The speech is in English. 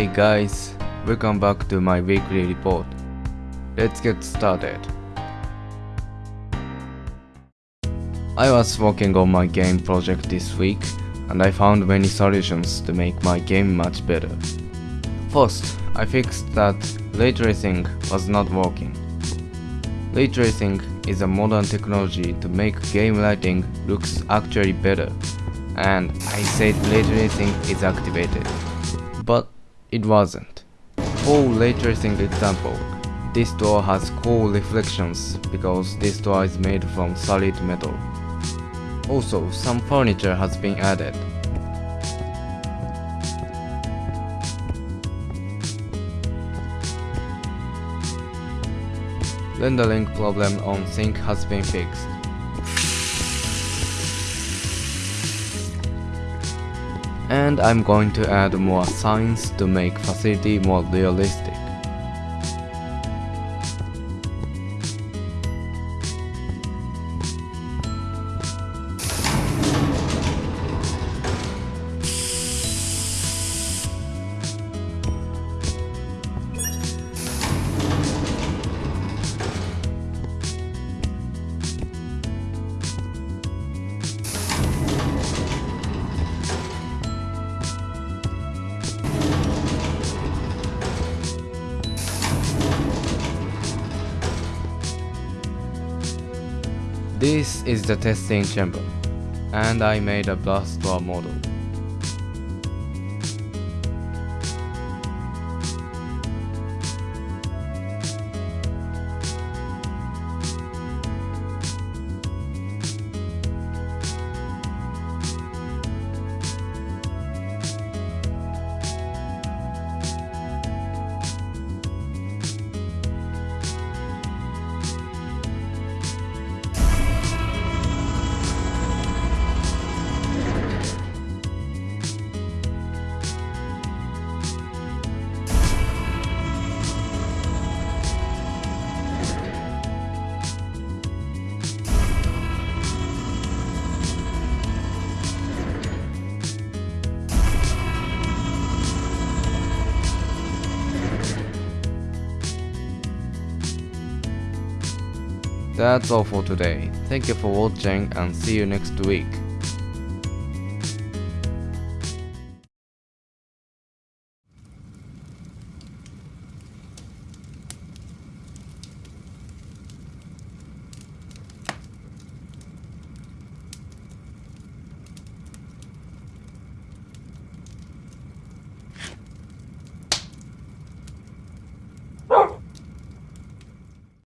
Hey guys, welcome back to my weekly report. Let's get started. I was working on my game project this week and I found many solutions to make my game much better. First, I fixed that ray tracing was not working. Ray tracing is a modern technology to make game lighting looks actually better and I said ray tracing is activated. But it wasn't. For ray tracing example, this door has cool reflections because this door is made from solid metal. Also, some furniture has been added. Rendering problem on sink has been fixed. And I'm going to add more signs to make facility more realistic. This is the testing chamber, and I made a blast model. That's all for today. Thank you for watching and see you next week.